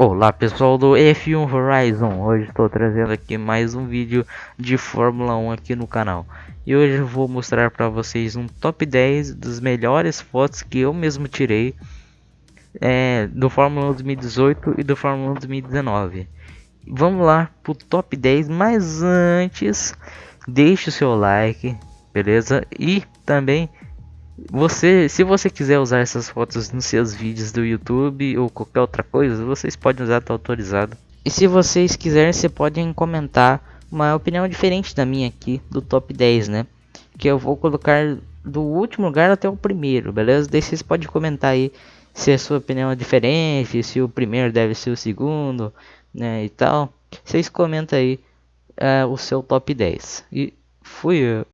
Olá pessoal do F1 Horizon, hoje estou trazendo aqui mais um vídeo de Fórmula 1 aqui no canal. E hoje eu vou mostrar para vocês um top 10 das melhores fotos que eu mesmo tirei é, Do Fórmula 1 2018 e do Fórmula 1 2019 Vamos lá pro top 10, mas antes deixe o seu like, beleza? E também você, se você quiser usar essas fotos nos seus vídeos do YouTube ou qualquer outra coisa, vocês podem usar, tá autorizado. E se vocês quiserem, você podem comentar uma opinião diferente da minha aqui, do top 10, né? Que eu vou colocar do último lugar até o primeiro, beleza? Daí vocês podem comentar aí se a sua opinião é diferente, se o primeiro deve ser o segundo, né? E tal. Vocês comentam aí uh, o seu top 10. E fui.